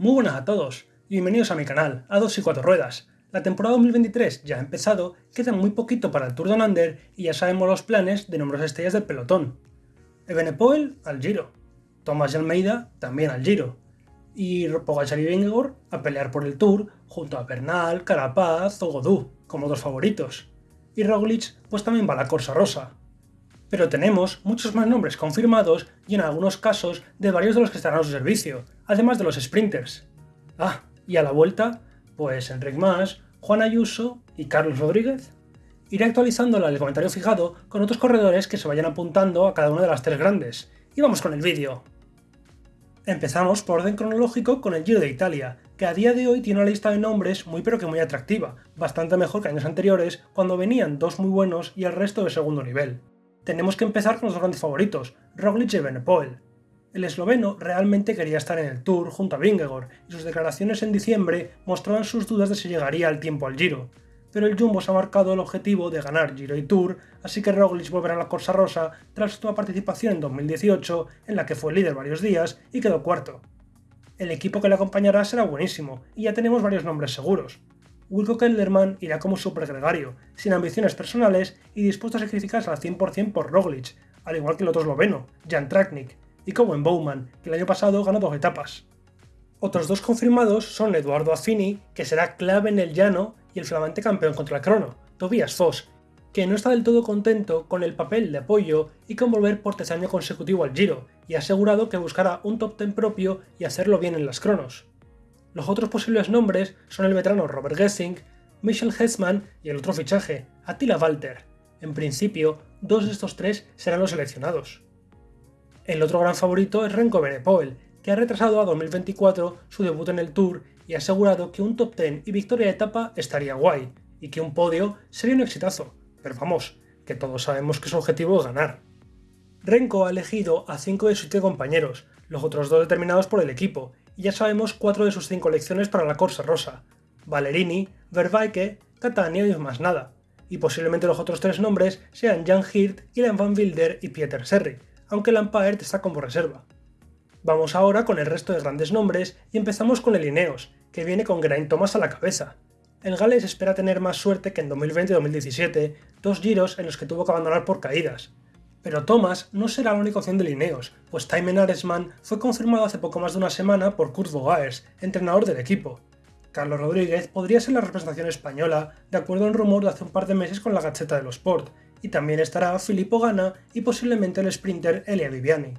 Muy buenas a todos, bienvenidos a mi canal, a dos y cuatro ruedas. La temporada 2023 ya ha empezado, queda muy poquito para el Tour de Under y ya sabemos los planes de numerosas estrellas del pelotón. Ebenepoel al Giro, Tomás y Almeida también al Giro, y Pogacar y Vingegaard a pelear por el Tour junto a Bernal, Carapaz o Godú como dos favoritos. Y Roglic pues también va a la Corsa Rosa. Pero tenemos muchos más nombres confirmados y en algunos casos de varios de los que estarán a su servicio, además de los sprinters. Ah, y a la vuelta, pues Enric Mas, Juan Ayuso y Carlos Rodríguez. Iré actualizando el comentario fijado con otros corredores que se vayan apuntando a cada una de las tres grandes. Y vamos con el vídeo. Empezamos por orden cronológico con el Giro de Italia, que a día de hoy tiene una lista de nombres muy pero que muy atractiva, bastante mejor que años anteriores, cuando venían dos muy buenos y el resto de segundo nivel. Tenemos que empezar con los dos grandes favoritos, Roglic y Benepoel. El esloveno realmente quería estar en el Tour junto a Vingegaard, y sus declaraciones en diciembre mostraban sus dudas de si llegaría al tiempo al Giro, pero el Jumbo se ha marcado el objetivo de ganar Giro y Tour, así que Roglic volverá a la Corsa Rosa tras su participación en 2018, en la que fue líder varios días y quedó cuarto. El equipo que le acompañará será buenísimo, y ya tenemos varios nombres seguros. Wilco Kelderman irá como supergregario, sin ambiciones personales y dispuesto a sacrificarse al 100% por Roglic, al igual que el otro esloveno, Jan Traknik, y como en Bowman, que el año pasado ganó dos etapas. Otros dos confirmados son Eduardo Affini, que será clave en el llano y el flamante campeón contra el crono, Tobias Foss, que no está del todo contento con el papel de apoyo y con volver por tercer consecutivo al Giro, y ha asegurado que buscará un top 10 propio y hacerlo bien en las cronos. Los otros posibles nombres son el veterano Robert Gessing, Michel Hessman y el otro fichaje, Attila Walter. En principio, dos de estos tres serán los seleccionados. El otro gran favorito es Renko Benepoel, que ha retrasado a 2024 su debut en el Tour y ha asegurado que un top 10 y victoria de etapa estaría guay, y que un podio sería un exitazo, pero vamos, que todos sabemos que su objetivo es ganar. Renko ha elegido a 5 de sus 7 compañeros, los otros dos determinados por el equipo, ya sabemos 4 de sus 5 elecciones para la Corsa Rosa, Valerini, Vervaeke, Catania y más nada, y posiblemente los otros tres nombres sean Jan Hirt, Ilan van Wilder y Pieter Serri, aunque Lampaert está como reserva. Vamos ahora con el resto de grandes nombres y empezamos con el Ineos, que viene con Geraint Thomas a la cabeza. El Gales espera tener más suerte que en 2020 y 2017, dos giros en los que tuvo que abandonar por caídas. Pero Thomas no será la única opción de Ineos, pues Thymen Aresman fue confirmado hace poco más de una semana por Kurt Vogaers, entrenador del equipo. Carlos Rodríguez podría ser la representación española, de acuerdo a un rumor de hace un par de meses con la Gacheta de los Sport, y también estará Filippo Gana y posiblemente el sprinter Elia Viviani.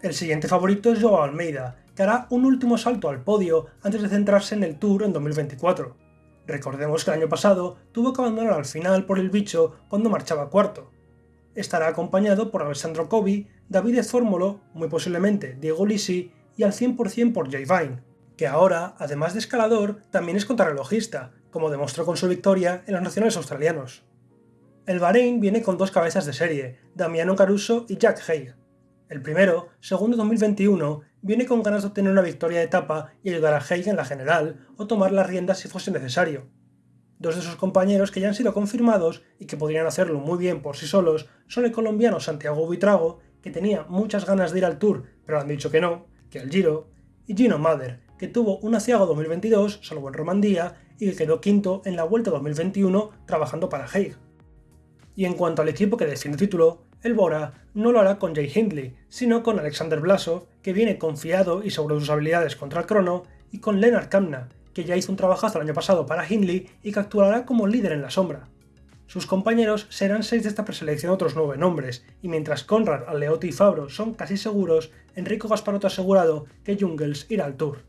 El siguiente favorito es Joao Almeida, que hará un último salto al podio antes de centrarse en el Tour en 2024. Recordemos que el año pasado tuvo que abandonar al final por el bicho cuando marchaba cuarto. Estará acompañado por Alessandro Covi, David Fórmulo, muy posiblemente Diego Lisi y al 100% por Jay Vine, que ahora, además de escalador, también es contrarrelojista, como demostró con su victoria en los nacionales australianos. El Bahrein viene con dos cabezas de serie, Damiano Caruso y Jack Haig. El primero, segundo 2021, viene con ganas de obtener una victoria de etapa y ayudar a Haig en la general o tomar las riendas si fuese necesario. Dos de sus compañeros que ya han sido confirmados y que podrían hacerlo muy bien por sí solos son el colombiano Santiago Buitrago, que tenía muchas ganas de ir al Tour, pero han dicho que no, que al Giro, y Gino Mader, que tuvo un aciago 2022, salvo en Romandía, y que quedó quinto en la Vuelta 2021 trabajando para Haig. Y en cuanto al equipo que defiende el título, el Bora no lo hará con Jay Hindley, sino con Alexander Blasov, que viene confiado y de sus habilidades contra el crono, y con Lennart Kamna, que ya hizo un trabajazo el año pasado para Hindley y que actuará como líder en la sombra. Sus compañeros serán seis de esta preselección otros nueve nombres, y mientras Conrad, Aleotti y Fabro son casi seguros, Enrico Gasparotto ha asegurado que Jungels irá al Tour.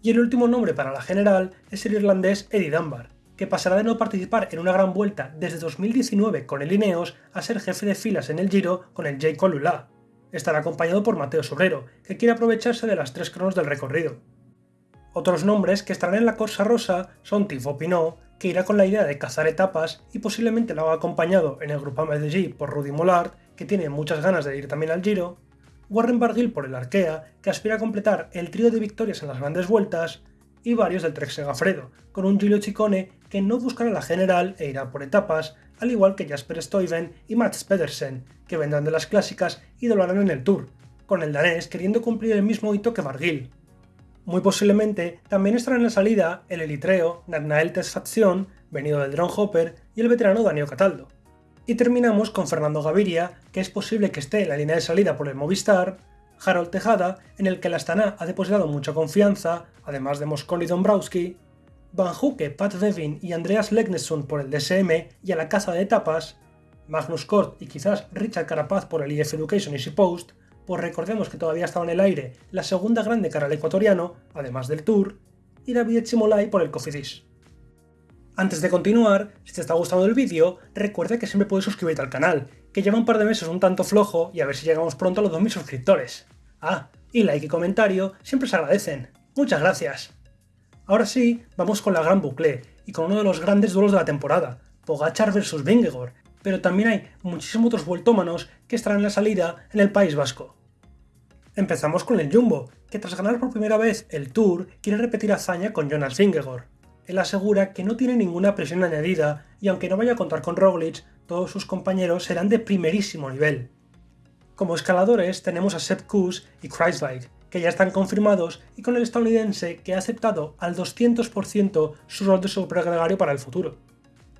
Y el último nombre para la general es el irlandés Eddie Dunbar, que pasará de no participar en una gran vuelta desde 2019 con el Ineos a ser jefe de filas en el Giro con el J. Colula. Estará acompañado por Mateo Sobrero, que quiere aprovecharse de las tres cronos del recorrido. Otros nombres que estarán en la Corsa Rosa son Tifo Pinot, que irá con la idea de cazar etapas y posiblemente lo haga acompañado en el Grupo de G por Rudy Mollard, que tiene muchas ganas de ir también al Giro, Warren Barguil por el Arkea, que aspira a completar el trío de victorias en las grandes vueltas, y varios del Trek Segafredo, con un Giulio Ciccone que no buscará la general e irá por etapas, al igual que Jasper Stuyven y Mats Pedersen, que vendrán de las clásicas y doblarán en el Tour, con el danés queriendo cumplir el mismo hito que Margil. Muy posiblemente también estarán en la salida el elitreo Nathanael Tesfazion, venido del Drone Hopper, y el veterano Daniel Cataldo. Y terminamos con Fernando Gaviria, que es posible que esté en la línea de salida por el Movistar, Harold Tejada, en el que la Astana ha depositado mucha confianza, además de Mosconi Dombrowski, Van Huke, Pat Devin y Andreas Legnesson por el DSM y a la caza de etapas, Magnus Kort y quizás Richard Carapaz por el IF Education Easy Post, pues recordemos que todavía estaba en el aire la segunda grande cara al ecuatoriano, además del Tour, y David Chimolai por el Cofidis. Antes de continuar, si te está gustando el vídeo, recuerda que siempre puedes suscribirte al canal, que lleva un par de meses un tanto flojo y a ver si llegamos pronto a los 2000 suscriptores. Ah, y like y comentario siempre se agradecen. Muchas gracias. Ahora sí, vamos con la gran bucle y con uno de los grandes duelos de la temporada, Pogachar vs Vingegaard, pero también hay muchísimos otros vueltómanos que estarán en la salida en el País Vasco. Empezamos con el Jumbo, que tras ganar por primera vez el Tour quiere repetir hazaña con Jonas Vingegaard. Él asegura que no tiene ninguna presión añadida y aunque no vaya a contar con Roglic, todos sus compañeros serán de primerísimo nivel. Como escaladores tenemos a Sepp Kuss y Kreiswijk, que ya están confirmados, y con el estadounidense que ha aceptado al 200% su rol de supergregario para el futuro.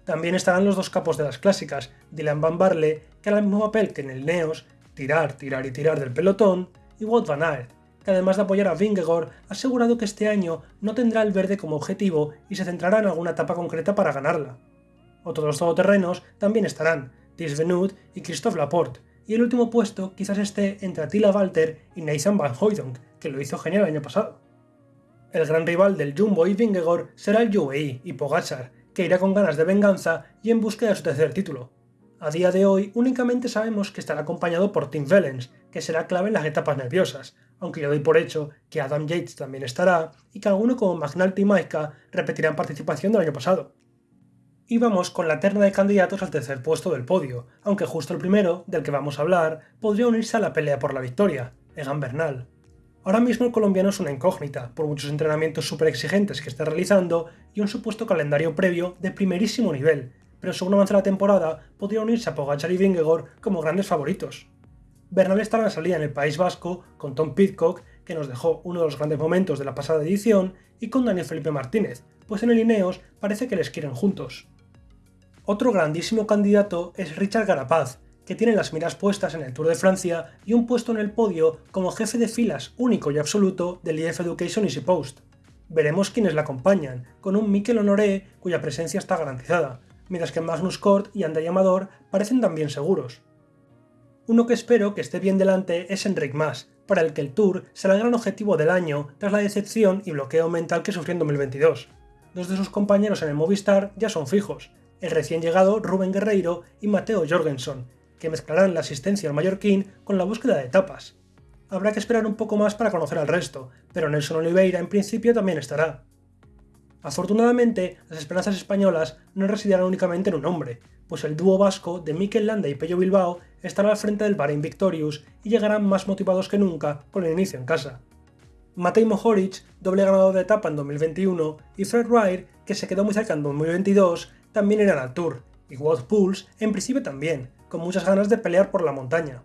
También estarán los dos capos de las clásicas, Dylan Van Barle, que hará el mismo papel que en el Neos, tirar, tirar y tirar del pelotón, y Wout van Aert, que además de apoyar a Vingegaard, ha asegurado que este año no tendrá el verde como objetivo y se centrará en alguna etapa concreta para ganarla. Otros todoterrenos también estarán, Ties Venut y Christophe Laporte, y el último puesto quizás esté entre Attila Walter y Nathan Van Hooydonk, que lo hizo genial el año pasado. El gran rival del Jumbo y Vingegaard será el UAE y Pogachar, que irá con ganas de venganza y en búsqueda de su tercer título, a día de hoy únicamente sabemos que estará acompañado por Tim Vellens, que será clave en las etapas nerviosas, aunque yo doy por hecho que Adam Yates también estará y que alguno como McNulty y Maika repetirán participación del año pasado. Y vamos con la terna de candidatos al tercer puesto del podio, aunque justo el primero, del que vamos a hablar, podría unirse a la pelea por la victoria, Egan Bernal. Ahora mismo el colombiano es una incógnita, por muchos entrenamientos súper exigentes que está realizando y un supuesto calendario previo de primerísimo nivel, pero según avanza la temporada, podría unirse a Pogachar y Vingegaard como grandes favoritos. Bernal estará en salida en el País Vasco con Tom Pitcock, que nos dejó uno de los grandes momentos de la pasada edición, y con Daniel Felipe Martínez, pues en el Ineos parece que les quieren juntos. Otro grandísimo candidato es Richard Garapaz, que tiene las miras puestas en el Tour de Francia y un puesto en el podio como jefe de filas único y absoluto del IF Education Easy Post. Veremos quiénes la acompañan, con un Mikel Honoré cuya presencia está garantizada, mientras que Magnus Kort y André Amador parecen también seguros. Uno que espero que esté bien delante es Enric Mas, para el que el Tour será el gran objetivo del año tras la decepción y bloqueo mental que sufrió en 2022. Dos de sus compañeros en el Movistar ya son fijos, el recién llegado Rubén Guerreiro y Mateo Jorgensen, que mezclarán la asistencia al mallorquín con la búsqueda de etapas. Habrá que esperar un poco más para conocer al resto, pero Nelson Oliveira en principio también estará. Afortunadamente, las esperanzas españolas no residirán únicamente en un hombre, pues el dúo vasco de Mikel Landa y Pello Bilbao estará al frente del Bahrein Victorious y llegarán más motivados que nunca con el inicio en casa. Matej Mohoric, doble ganador de etapa en 2021, y Fred Wright, que se quedó muy cerca en 2022, también irán al Tour, y Wout Pools en principio también, con muchas ganas de pelear por la montaña.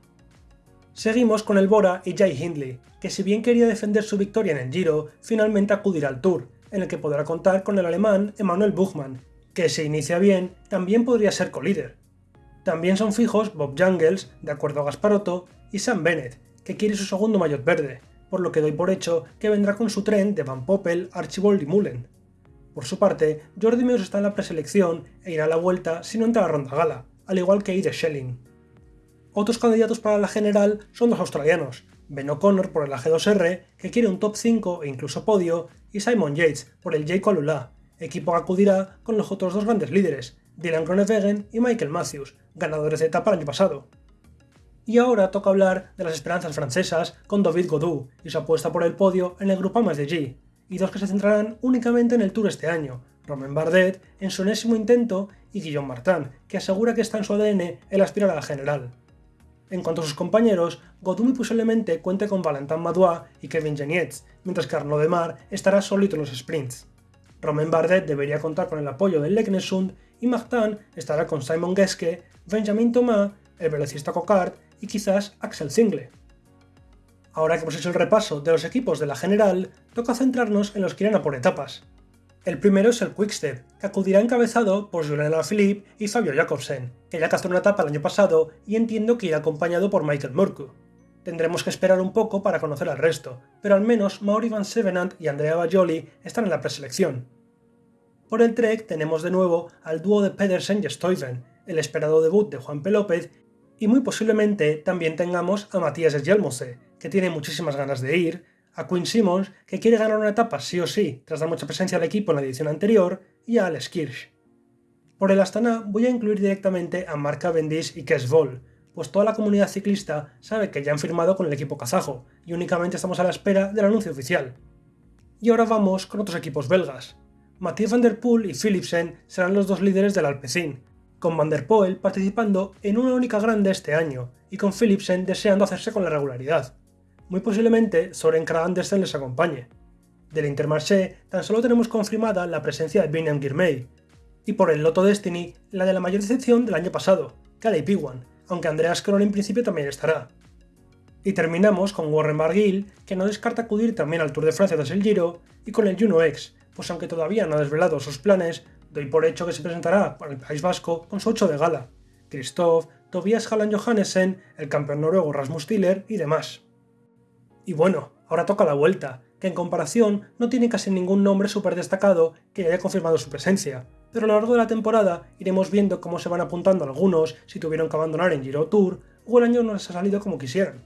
Seguimos con el Bora y Jay Hindley, que si bien quería defender su victoria en el Giro, finalmente acudirá al Tour, en el que podrá contar con el alemán Emanuel Buchmann, que si inicia bien, también podría ser colíder. También son fijos Bob Jungels, de acuerdo a Gasparotto, y Sam Bennett, que quiere su segundo maillot verde, por lo que doy por hecho que vendrá con su tren de Van Poppel, Archibald y Mullen. Por su parte, Jordi Meus está en la preselección e irá a la vuelta si no entra a la ronda gala, al igual que Ide Schelling. Otros candidatos para la general son los australianos, Ben O'Connor por el AG2R, que quiere un top 5 e incluso podio, y Simon Yates por el J. Colula, equipo que acudirá con los otros dos grandes líderes, Dylan Groenewegen y Michael Matthews, ganadores de etapa el año pasado. Y ahora toca hablar de las esperanzas francesas con David Godou y su apuesta por el podio en el Grupo de G, y dos que se centrarán únicamente en el Tour este año, Romain Bardet en su enésimo intento y Guillaume Martin, que asegura que está en su ADN el aspirar a la general. En cuanto a sus compañeros, Godumi posiblemente cuente con Valentin Madouas y Kevin Genietz, mientras que Arnaud Demar estará solito en los sprints. Romain Bardet debería contar con el apoyo del Leknesund y Martin estará con Simon Geske, Benjamin Thomas, el velocista Cocard y quizás Axel Zingle. Ahora que hemos hecho el repaso de los equipos de la general, toca centrarnos en los que irán a por etapas. El primero es el Quickstep, que acudirá encabezado por Julian Alaphilippe y Fabio Jacobsen, que ya cazó una etapa el año pasado y entiendo que irá acompañado por Michael Murku. Tendremos que esperar un poco para conocer al resto, pero al menos Mauri Van Sevenant y Andrea Bajoli están en la preselección. Por el Trek tenemos de nuevo al dúo de Pedersen y Stuyven, el esperado debut de Juan P. López, y muy posiblemente también tengamos a Matías Esgelmose, que tiene muchísimas ganas de ir, a Quinn Simmons, que quiere ganar una etapa sí o sí, tras dar mucha presencia al equipo en la edición anterior, y a Alex Kirsch. Por el Astana voy a incluir directamente a Mark Cavendish y Kes Vol, pues toda la comunidad ciclista sabe que ya han firmado con el equipo kazajo, y únicamente estamos a la espera del anuncio oficial. Y ahora vamos con otros equipos belgas. Mathieu van der Poel y Philipsen serán los dos líderes del Alpecin, con Van der Poel participando en una única grande este año, y con Philipsen deseando hacerse con la regularidad. Muy posiblemente Soren Kragh Andersen les acompañe. Del Intermarché tan solo tenemos confirmada la presencia de Biniam Girmay, y por el Lotto Destiny la de la mayor decepción del año pasado, Caleb Iwan, aunque Andreas Kroll en principio también estará. Y terminamos con Warren Barguil, que no descarta acudir también al Tour de Francia tras el Giro, y con el Juno X, pues aunque todavía no ha desvelado sus planes, doy por hecho que se presentará para el País Vasco con su 8 de gala, Christoph, Tobias Halland Johannesen, el campeón noruego Rasmus Tiller y demás. Y bueno, ahora toca la vuelta, que en comparación no tiene casi ningún nombre súper destacado que haya confirmado su presencia, pero a lo largo de la temporada iremos viendo cómo se van apuntando algunos si tuvieron que abandonar en Giro Tour o el año no les ha salido como quisieran.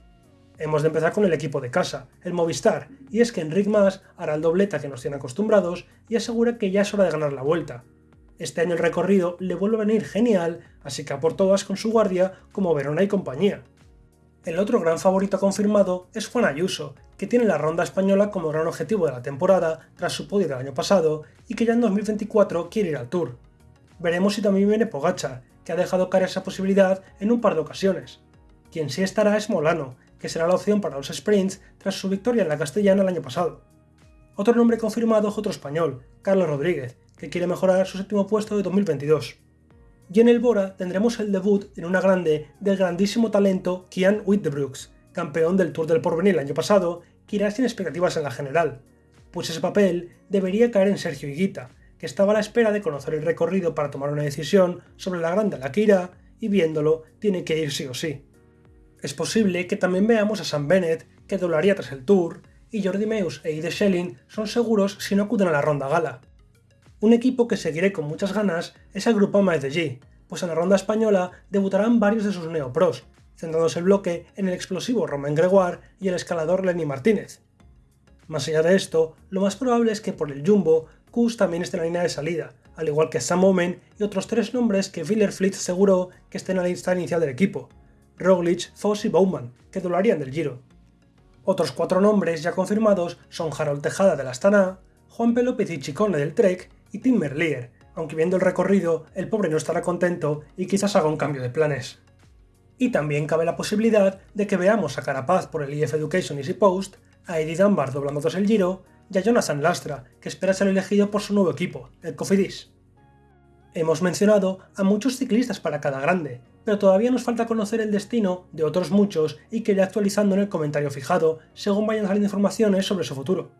Hemos de empezar con el equipo de casa, el Movistar, y es que Enric Mas hará el dobleta que nos tiene acostumbrados y asegura que ya es hora de ganar la vuelta. Este año el recorrido le vuelve a venir genial, así que a por todas con su guardia como Verona y compañía. El otro gran favorito confirmado es Juan Ayuso, que tiene la ronda española como gran objetivo de la temporada tras su podio del año pasado y que ya en 2024 quiere ir al Tour. Veremos si también viene Pogacha, que ha dejado caer esa posibilidad en un par de ocasiones. Quien sí estará es Molano, que será la opción para los sprints tras su victoria en la Castellana el año pasado. Otro nombre confirmado es otro español, Carlos Rodríguez, que quiere mejorar su séptimo puesto de 2022 y en el Bora tendremos el debut en una grande del grandísimo talento Kian Wittebrooks, campeón del Tour del Porvenir el año pasado, que irá sin expectativas en la general, pues ese papel debería caer en Sergio Higuita, que estaba a la espera de conocer el recorrido para tomar una decisión sobre la grande a la que irá, y viéndolo tiene que ir sí o sí. Es posible que también veamos a Sam Bennett, que doblaría tras el Tour, y Jordi Meus e Ide Schelling son seguros si no acuden a la ronda gala, un equipo que seguiré con muchas ganas es el grupo MSG, pues en la ronda española debutarán varios de sus neopros, centrándose el bloque en el explosivo Romain Gregoire y el escalador Lenny Martínez. Más allá de esto, lo más probable es que por el Jumbo, Kus también esté en la línea de salida, al igual que Sam Omen y otros tres nombres que Fleet aseguró que estén en la lista inicial del equipo, Roglic, Foss y Bowman, que doblarían del Giro. Otros cuatro nombres ya confirmados son Harold Tejada del Astana, Juan Pelópez y Chicone del Trek y Tim Merlier, aunque viendo el recorrido el pobre no estará contento y quizás haga un cambio de planes. Y también cabe la posibilidad de que veamos a Carapaz por el EF Education Easy Post, a Eddie Dunbar doblando tras el Giro y a Jonathan Lastra, que espera ser elegido por su nuevo equipo, el Cofidis. Hemos mencionado a muchos ciclistas para cada grande, pero todavía nos falta conocer el destino de otros muchos y que iré actualizando en el comentario fijado según vayan saliendo informaciones sobre su futuro.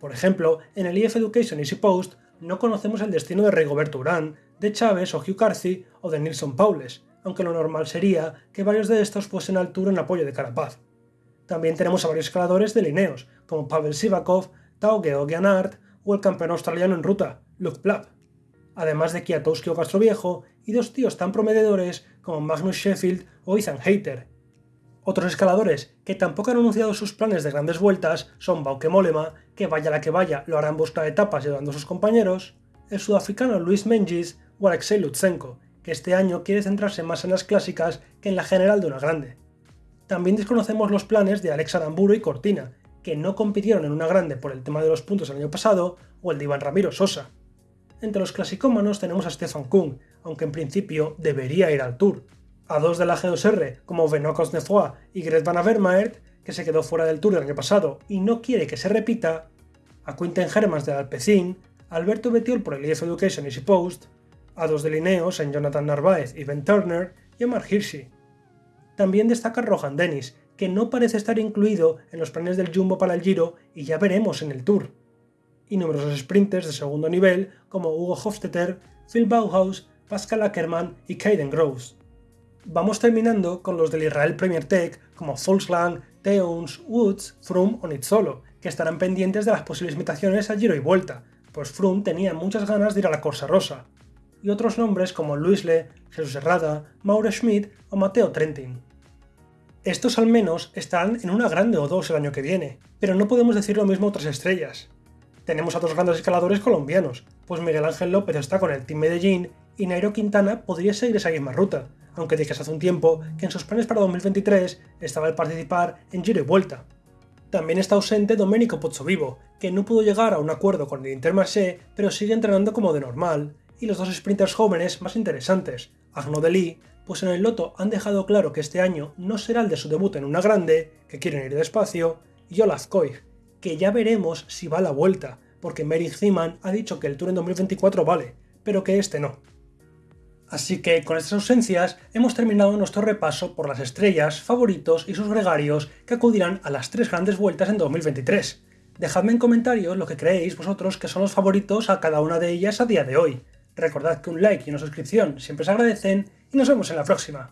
Por ejemplo, en el EF Education Easy Post no conocemos el destino de Rigoberto Urán, de Chávez o Hugh Carthy o de Nilsson Paules, aunque lo normal sería que varios de estos fuesen al Tour en apoyo de Carapaz. También tenemos a varios escaladores de Lineos, como Pavel Sivakov, Tao Geoghegan o el campeón australiano en ruta, Luke Plapp, además de Kiatowski o Castroviejo y dos tíos tan prometedores como Magnus Sheffield o Ethan Hayter, otros escaladores que tampoco han anunciado sus planes de grandes vueltas son Bauke Molema, que vaya la que vaya lo hará en busca de etapas llevando a sus compañeros, el sudafricano Luis Mengis o Alexei Lutsenko, que este año quiere centrarse más en las clásicas que en la general de una grande. También desconocemos los planes de Alex Aramburo y Cortina, que no compitieron en una grande por el tema de los puntos el año pasado, o el de Iván Ramiro Sosa. Entre los clasicómanos tenemos a Stefan Kuhn, aunque en principio debería ir al Tour, a dos de la G2R como Benoît Cosnefroy y Gret Van Avermaet, que se quedó fuera del Tour del año pasado y no quiere que se repita, a Quinten Hermans del Alpecin, Alberto Betiol por el EF Education Easy Post, a dos de en Jonathan Narváez y Ben Turner y a Mark Hirschi. También destaca Rohan Dennis, que no parece estar incluido en los planes del Jumbo para el Giro y ya veremos en el Tour. Y numerosos sprinters de segundo nivel como Hugo Hofstetter, Phil Bauhaus, Pascal Ackermann y Kaiden Groves. Vamos terminando con los del Israel Premier Tech como Volkswagen, Teuns, Woods, Froome o Nitzolo, que estarán pendientes de las posibles invitaciones al Giro y Vuelta, pues Froome tenía muchas ganas de ir a la Corsa Rosa. Y otros nombres como Luisle, Jesús Herrada, Mauro Schmidt o Mateo Trentin. Estos al menos estarán en una grande o dos el año que viene, pero no podemos decir lo mismo a otras estrellas. Tenemos a dos grandes escaladores colombianos, pues Miguel Ángel López está con el Team Medellín y Nairo Quintana podría seguir esa misma ruta, aunque dije hace un tiempo que en sus planes para 2023 estaba el participar en Giro y Vuelta. También está ausente Domenico Pozzovivo, que no pudo llegar a un acuerdo con el Intermarché, pero sigue entrenando como de normal, y los dos sprinters jóvenes más interesantes, Arnaud Delis, pues en el Loto han dejado claro que este año no será el de su debut en una grande, que quieren ir despacio, y Olaf Koig, que ya veremos si va a la vuelta, porque Merrick Zeman ha dicho que el Tour en 2024 vale, pero que este no. Así que con estas ausencias hemos terminado nuestro repaso por las estrellas, favoritos y sus gregarios que acudirán a las tres grandes vueltas en 2023. Dejadme en comentarios lo que creéis vosotros que son los favoritos a cada una de ellas a día de hoy. Recordad que un like y una suscripción siempre se agradecen y nos vemos en la próxima.